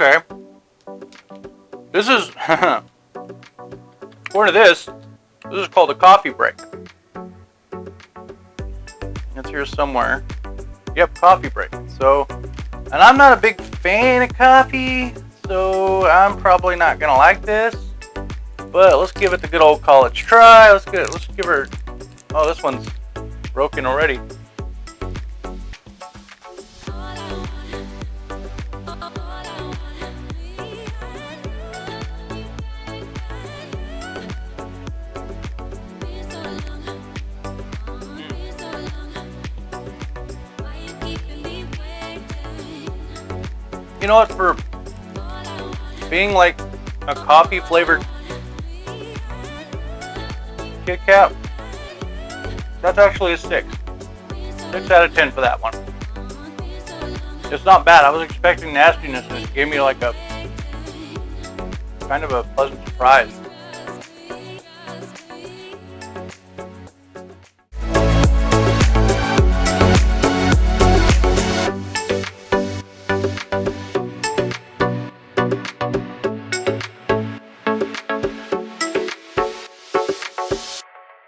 Okay. This is... according to this, this is called a coffee break. It's here somewhere. Yep, coffee break. So, and I'm not a big fan of coffee, so I'm probably not gonna like this. But let's give it the good old college try. Let's get let's give her. Oh, this one's broken already. You know what? For being like a coffee flavored Kit Kat, that's actually a six. Six out of ten for that one. It's not bad. I was expecting nastiness, and it gave me like a kind of a pleasant surprise.